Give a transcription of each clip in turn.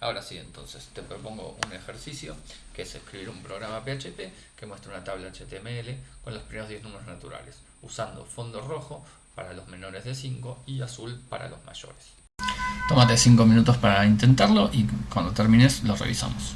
Ahora sí, entonces te propongo un ejercicio que es escribir un programa PHP que muestra una tabla HTML con los primeros 10 números naturales, usando fondo rojo para los menores de 5 y azul para los mayores. Tómate 5 minutos para intentarlo y cuando termines lo revisamos.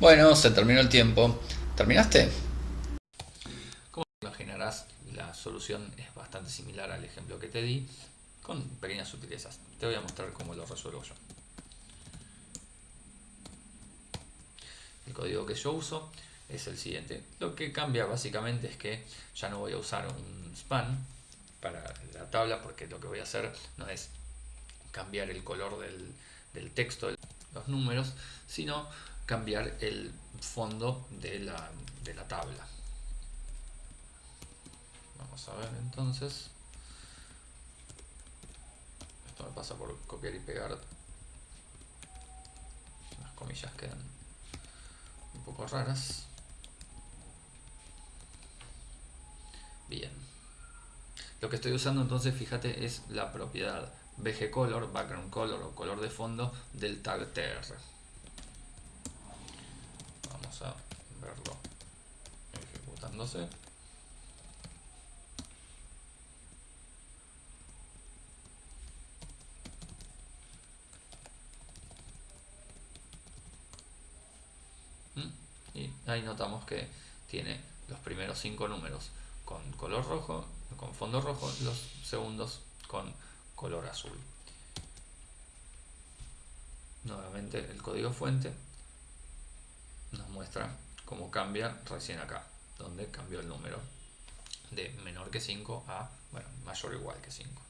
Bueno, se terminó el tiempo. ¿Terminaste? Como imaginarás, la solución es bastante similar al ejemplo que te di, con pequeñas sutilezas. Te voy a mostrar cómo lo resuelvo yo. El código que yo uso es el siguiente. Lo que cambia básicamente es que ya no voy a usar un span para la tabla porque lo que voy a hacer no es cambiar el color del, del texto, los números, sino cambiar el fondo de la, de la tabla. Vamos a ver entonces. Esto me pasa por copiar y pegar. Las comillas quedan un poco raras. Bien. Lo que estoy usando entonces, fíjate, es la propiedad BG Color, Background Color o color de fondo del tag TR. A verlo ejecutándose. ¿Mm? Y ahí notamos que tiene los primeros cinco números con color rojo, con fondo rojo, los segundos con color azul. Nuevamente el código fuente nos muestra cómo cambia recién acá, donde cambió el número de menor que 5 a bueno, mayor o igual que 5.